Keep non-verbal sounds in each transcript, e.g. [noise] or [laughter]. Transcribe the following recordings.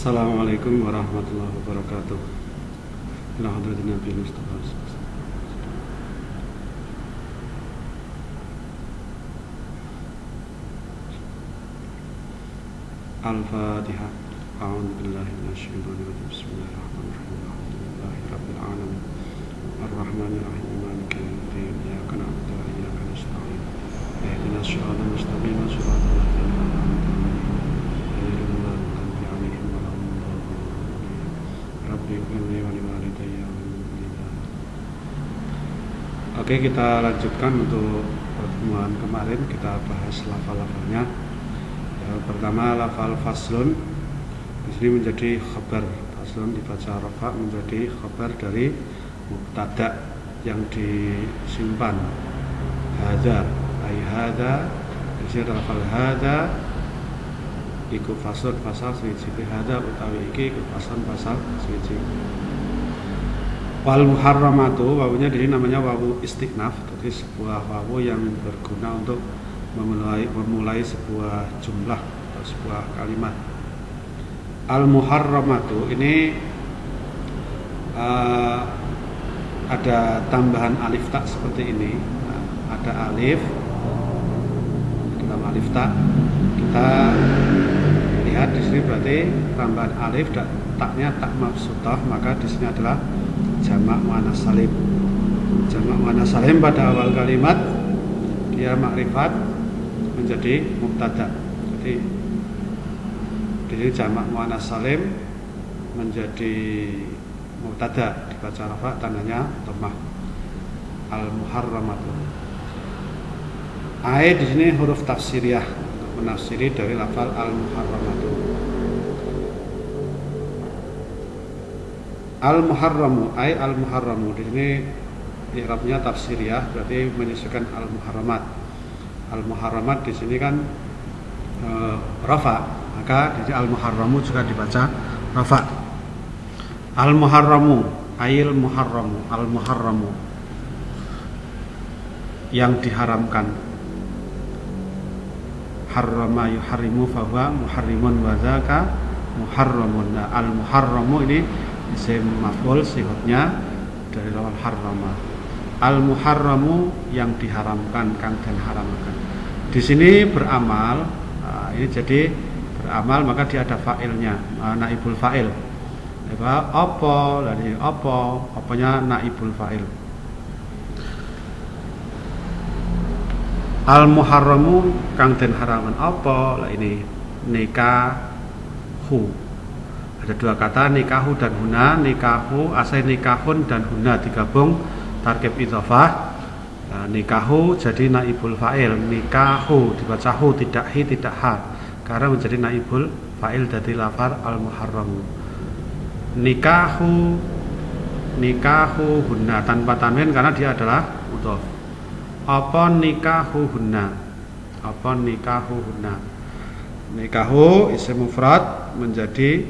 السلام عليكم ورحمة الله وبركاته. إلى حضرة النبي المصطفى الفاتحة. أعوذ بالله من الشيطان الرجيم. بسم الله الرحمن الرحيم. الحمد لله رب العالمين. الرحمن الرحيم. مالك يوم الدين. إياك نعبد وإياك نستعين. اهدنا الصراط المستقيم. صراط Oke, kita lanjutkan untuk pertemuan kemarin. Kita bahas lafal-lafalnya. Ya, pertama lafal faslun. Di sini menjadi khabar. Faslun dibaca rafa menjadi khabar dari mubtada yang disimpan. Hada ay hada di sini lafal hada iku faslun pasal siji. Hada utawi iki iku faslun pasal siji wal muharramatu wawunya di sini namanya wawu istiqnaf jadi sebuah wawu yang berguna untuk memulai memulai sebuah jumlah atau sebuah kalimat. Al muharramatu ini uh, ada tambahan alif tak seperti ini. Nah, ada alif dalam alif tak kita lihat di sini berarti tambahan alif dan taknya tak mafsutah maka di sini adalah jamak muannas salim jamak muannas salim pada awal kalimat dia makrifat menjadi mubtada. Jadi di sini jamak muannas salim menjadi mubtada dibaca rafa tandanya dhammah al muharramatu. Ai di sini huruf tafsiriyah menafsiri dari lafal al muharramatu. Al muharramu ai al muharramu di sini i'rabnya tafsiriyah berarti menyesuaikan al muharramat al muharramat di sini kan e, rafa. Maka di al muharramu juga dibaca rafa. Al muharramu ail muharramu al muharramu yang diharamkan. Harrama yuharrimu fahuwa muharrimun wa zaka muharramun. Nah, al muharramu ini isim maf'ul sifatnya dari lawan harrama. Al muharramu yang diharamkan kang dan haramkan di sini beramal nah, ini jadi beramal maka dia ada fa'ilnya nah, naibul fa'il. Apa? Opo dari opo oponya naibul fa'il? Al muharramu kang den haraman opo lah ini nikahu ada dua kata nikahu dan huna. Nikahu asal nikahun dan huna digabung. Tarkib idhofah. Nah, nikahu jadi naibul fa'il. Nikahu dibaca hu tidak hi tidak ha. Karena menjadi naibul fa'il dari lafar al muharram nikahu nikahu hunna tanpa tanwin karena dia adalah mudhof apa nikahu hunna apa nikahu hunna nikahu isim mufrad menjadi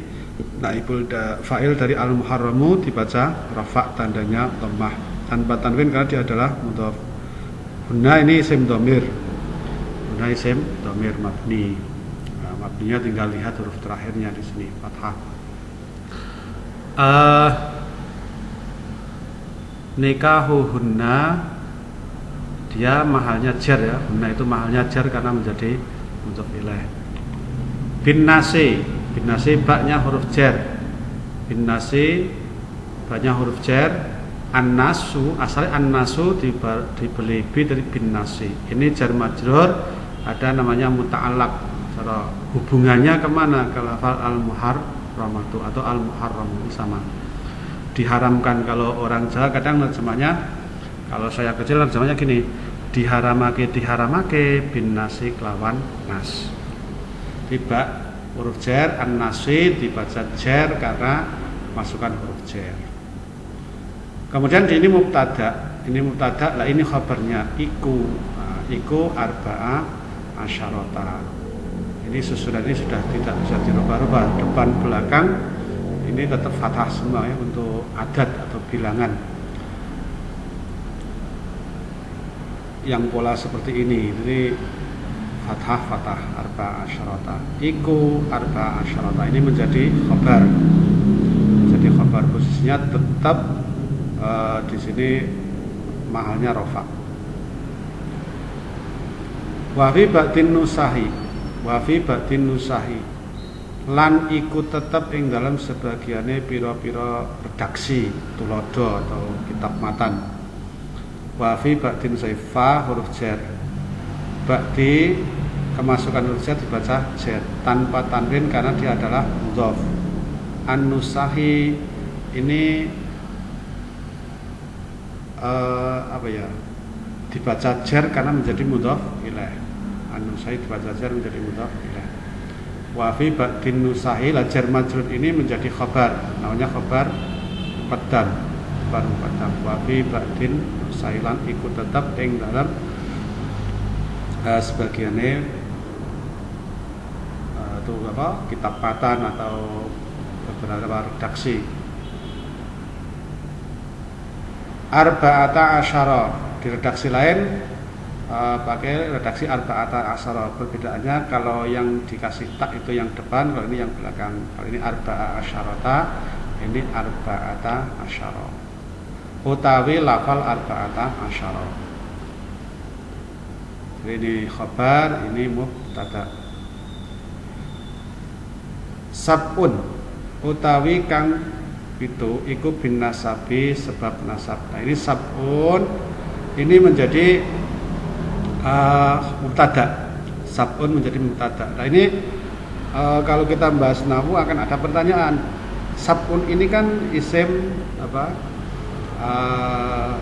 naibul fa'il dari al muharramu dibaca rafa tandanya dhammah. Tanpa tanwin karena dia adalah mudhaf. Hunna ini isim domir hunna isim domir mabni. Nah, mabninya tinggal lihat huruf terakhirnya di sini fathah. Uh, nikahu hunna dia mahalnya jar ya. Hunna itu mahalnya jar karena menjadi untuk ilaih. Bin nasi bin nasi baknya huruf jar bin nasi baknya huruf jar an-nasu asalnya an-nasu dibeli bi dari bin nasi ini jar majrur ada namanya muta'alak cara hubungannya ke mana? Ke lafal al-muharramatu atau al-muharram sama. Diharamkan kalau orang Jawa kadang terjemahnya kalau saya kecil terjemahnya gini diharamake diharamake bin nasi kelawan nas. Tiba huruf jar an nasi dibaca jar karena masukkan huruf jar kemudian ini mubtada ini mubtada lah ini khabarnya iku nah, iku arbaa asyarota ini susunan ini sudah tidak bisa dirubah-rubah depan belakang ini tetap fathah semua ya untuk adat atau bilangan. Yang pola seperti ini jadi fathah fathah arba asyarata iku arba asyarata ini menjadi khabar jadi khabar posisinya tetap uh, di sini mahalnya rofa wafi batin nusahi wafi batin nusahi. Lan iku tetap ing dalam sebagiannya piro-piro redaksi tulodo atau kitab matan. Wafi batin saifa huruf jar. Bakti kemasukan huruf jar dibaca jar tanpa tanwin karena dia adalah mudhof an-nusahi ini uh, apa ya dibaca jar karena menjadi mudhof ilaih an-nusahi dibaca jar menjadi mudhof ilaih wa fi ba'din nusahi lajar majrur ini menjadi khabar namanya khabar muqaddam khabar muqaddam wa fi ba'din nusahilan ikut tetap ing dalam uh, sebagiannya itu apa kitab patan atau beberapa redaksi. Arba'ata asyara. Di redaksi lain uh, pakai redaksi arba'ata asyara. Perbedaannya kalau yang dikasih tak itu yang depan kalau ini yang belakang. Kalau ini arba'a asyarata ini arba'ata asyara. Utawi lafal arba'ata asyara. Ini khabar ini mubtada sabun utawi kang itu iku bin nasabi sebab nasab. Nah ini sabun ini menjadi uh, mubtada. Sabun menjadi mubtada. Nah ini uh, kalau kita bahas nahu akan ada pertanyaan. Sabun ini kan isim apa uh,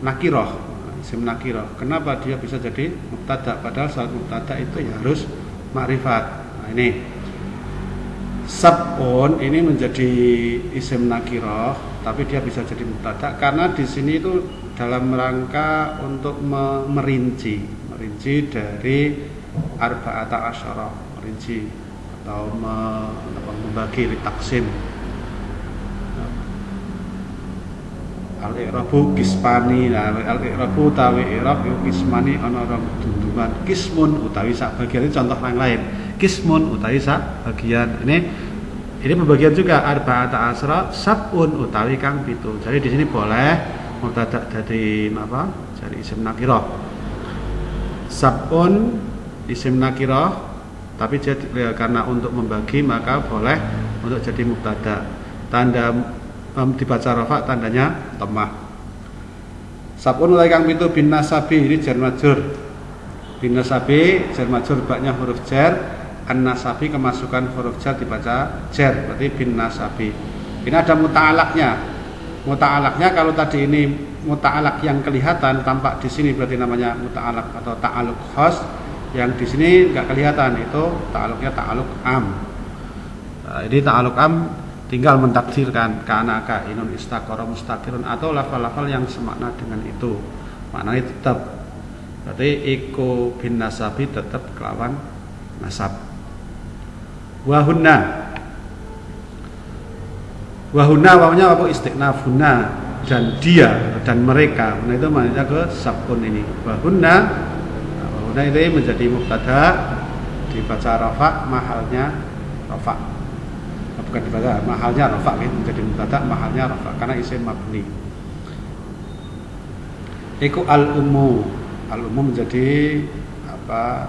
nakiroh isim nakiroh. Kenapa dia bisa jadi mubtada? Padahal saat mubtada itu ya harus makrifat. Nah ini sabun ini menjadi isim nakiroh tapi dia bisa jadi mubtada karena di sini itu dalam rangka untuk merinci merinci dari arba'ata asyara merinci atau membagi taksim. Al-i'rabu kismani nah al-i'rabu utawi i'rab kismani ana ora dundungan. Kismun utawi sak bagian contoh yang lain kismun utawi bagian. Ini ini pembagian juga arba'ata asra sabun utawi kang pitu. Jadi di sini boleh mubtada dari apa dari isim nakirah. Sabun isim nakirah tapi jadi, ya, karena untuk membagi maka boleh untuk jadi mubtada. Tanda um, dibaca rafa tandanya temah sabun mulai kang pintu bin nasabi ini jar majur. Bin nasabi jar baknya huruf jar an nasabi kemasukan huruf jar dibaca jar berarti bin nasabi. Ini ada muta'alaknya. Muta'alaknya kalau tadi ini muta'alak yang kelihatan tampak di sini berarti namanya muta'alak atau ta'aluk khos yang di sini nggak kelihatan itu ta'aluknya ta'aluk am. Nah, ini ta'aluk am tinggal mentakdirkan karena inun istakoro mustakirun atau lafal-lafal yang semakna dengan itu. Maknanya tetap. Berarti iku bin nasabi tetap kelawan nasab wahunna. Wahuna wawnya apa? Istiqnafuna dan dia dan mereka. Nah itu maknanya ke sabun ini. Wahuna nah, wahuna ini menjadi mubtada. Dibaca rafa mahalnya rafa nah, bukan dibaca mahalnya rafa gitu. menjadi mubtada mahalnya rafa karena isim mabni. Iku al umu al umu menjadi apa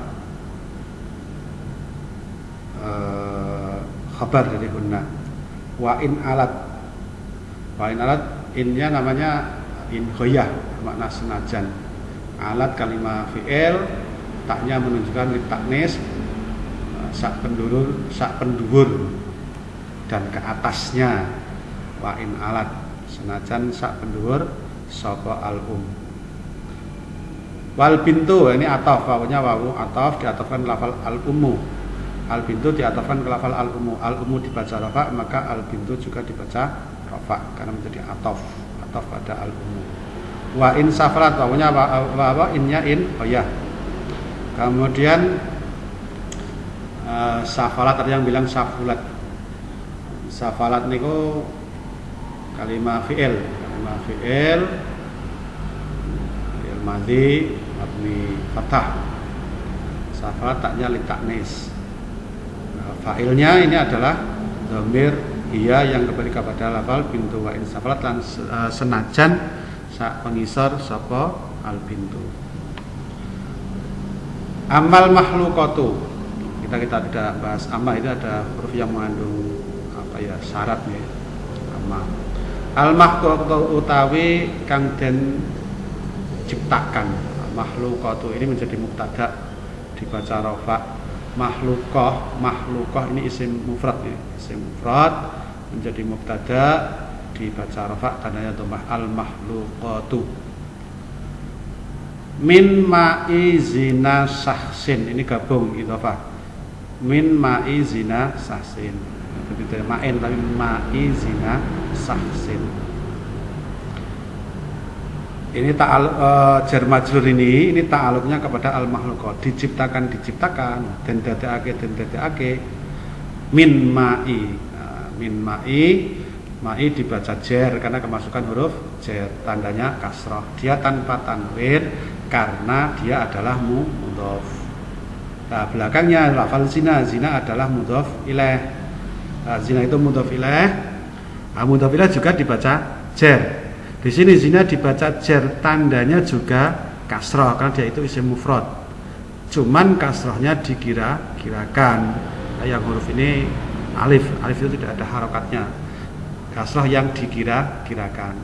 uh, khabar dari hunna. Wa in alat. Wa in alat innya namanya in khoyah makna senajan. Alat kalimat fi'il taknya menunjukkan taknis sak pendurur sak pendur dan ke atasnya. Wa in alat senajan sak pendur soko al um wal pintu ini ataf wawunya wawu ataf diatafkan lafal al umu al bintu diatafkan ke lafal al umu al umu dibaca rafa maka al bintu juga dibaca rafa karena menjadi atof. Atof pada al umu wa in safarat wawunya apa, apa, innya in oh ya kemudian uh, safalat ada yang bilang safulat. Safalat niku kalimat fi'il. Kalimat fi'il fi'il madhi mabni fathah. Safalat taknya litaknis fa'ilnya ini adalah domir iya yang kembali kepada lafal pintu wa safalat lan uh, senajan sak pengisor sapa al pintu amal makhlukatu kita kita tidak bahas amma itu ada huruf yang mengandung apa ya syarat ya amma al makhlukatu utawi kang den ciptakan. Makhlukatu ini menjadi mubtada dibaca rofa makhlukoh makhlukoh ini isim mufrad ya. Isim mufrad menjadi mubtada dibaca rofa tandanya domah. Al makhlukatu min ma'i zina sahsin. Ini gabung idhofah min ma'i zina sahsin. Tidak ma'in tapi ma'i zina sahsin ini ta'al uh, jar majrur ini ini ta'aluknya kepada al makhluqat diciptakan diciptakan. Dan dadake dan dadake min ma'i. Nah, min ma'i. Ma'i dibaca jar karena kemasukan huruf jar tandanya kasroh. Dia tanpa tanwin karena dia adalah mudhof. Nah belakangnya lafal zina. Zina adalah mudhof ilaih nah, zina itu mudhof ilaih nah, mudhof juga dibaca jar di sini zina dibaca jer, tandanya juga kasroh karena dia itu isim mufrad. Cuman kasrohnya dikira-kirakan. Yang huruf ini alif, alif itu tidak ada harokatnya. Kasroh yang dikira-kirakan.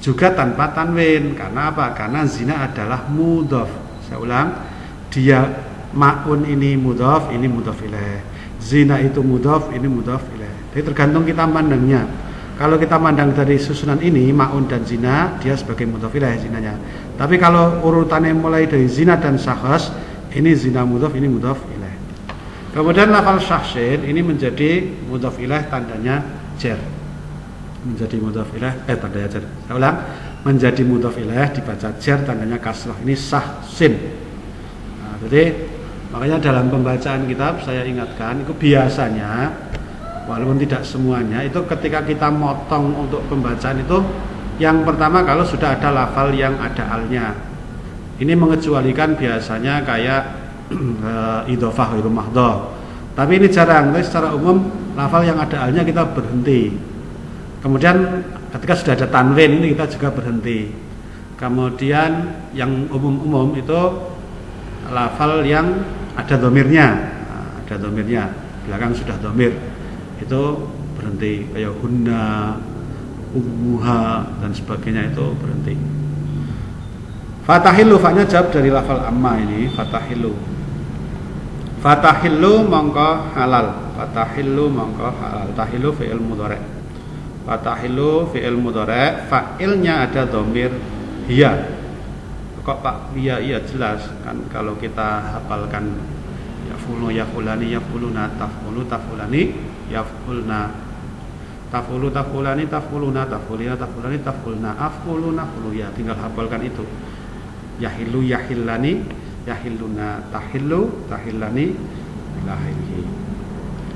Juga tanpa tanwin. Karena apa? Karena zina adalah mudhof. Saya ulang, dia maun ini mudhof, ini mudhof ilaih. Zina itu mudhof, ini mudhof ilaih. Jadi tergantung kita mandangnya kalau kita mandang dari susunan ini maun dan zina dia sebagai mudofilah ya zinanya. Tapi kalau urutannya mulai dari zina dan sahas ini zina mudof ini mudof ilah. Kemudian lafal syahsin ini menjadi mudof ilah tandanya jer. Menjadi mudof ilah eh tandanya jer. Saya ulang menjadi mudof ilah dibaca jer tandanya kasrah ini sahsin. Nah, jadi makanya dalam pembacaan kitab saya ingatkan itu biasanya walaupun tidak semuanya itu ketika kita motong untuk pembacaan itu yang pertama kalau sudah ada lafal yang ada alnya. Ini mengecualikan biasanya kayak [clears throat] uh, idofah itu mahdoh tapi ini jarang tapi secara umum lafal yang ada alnya kita berhenti. Kemudian ketika sudah ada tanwin ini kita juga berhenti. Kemudian yang umum-umum itu lafal yang ada domirnya nah, ada domirnya belakang sudah domir itu berhenti kayak hunna ummuha dan sebagainya itu berhenti. Fatahilu faknya jawab dari lafal amma ini fatahilu. Fatahilu mongko halal fatahilu mongko halal. Tahilu fi'il mudhari. Fatahilu fi'il mudhari fa'ilnya ada domir hiya. Kok pak iya iya jelas kan kalau kita hafalkan ya fulu ya fulani ya fuluna tafulu tafulani yafulna. Tafulu tafulani tafuluna tafulina tafulani tafulna. Afuluna fulu ya tinggal hafalkan itu. Yahilu yahillani yahilluna. Tahillu tahillani ilahihi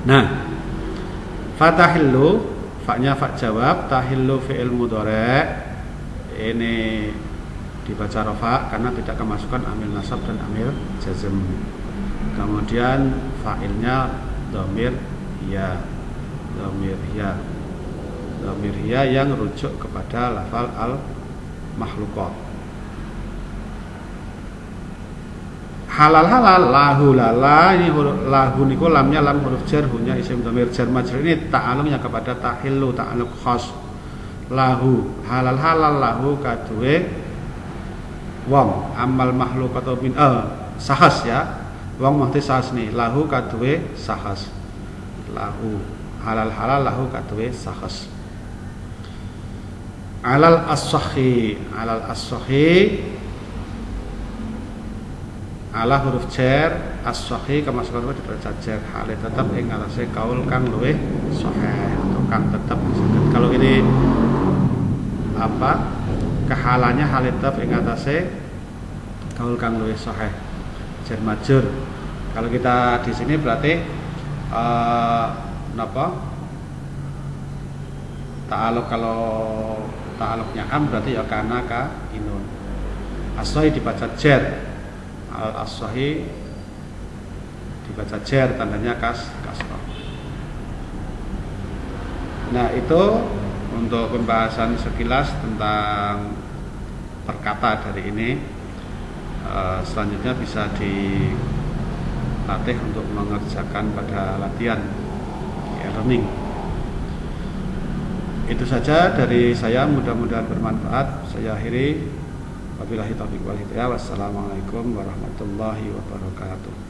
nah fatahillu faknya fak jawab tahillu fi'il mudhari. Ini dibaca rofa karena tidak kemasukan amil nasab dan amil jazm. Kemudian fa'ilnya domir ya domir ya domir ya yang rujuk kepada lafal al makhlukot halal halal lahu lala ini huruf lahu niku lamnya lam huruf jar hunya isim domir jar majrur. Ini ta'alumnya kepada tahillu ta'aluk khos lahu halal halal lahu kadue wong. Amal makhluk atau bin eh, sahas ya. Wong mahti sahas nih. Lahu kadue sahas lahu halal halal lahu katwe sahas alal as-sahih alal as-sahih ala huruf jar as-sahih kemasukan di jar hale tetap ing atase kaul kang luwih sahih atau kang tetap kalau ini apa? Kehalannya hal tetap ing atase kaul kang luwih sahih. Jar majur. Kalau kita di sini berarti uh, napa? Ta'aluk kalau ta'aluknya am berarti ya kana ka inun. Asohi dibaca jar al asohi dibaca jer tandanya kas kasroh. Nah itu untuk pembahasan sekilas tentang perkata dari ini. Uh, selanjutnya bisa dilatih untuk mengerjakan pada latihan e-learning itu saja dari saya mudah-mudahan bermanfaat. Saya akhiri. Wabillahi taufiq wal hidayah. Wassalamualaikum warahmatullahi wabarakatuh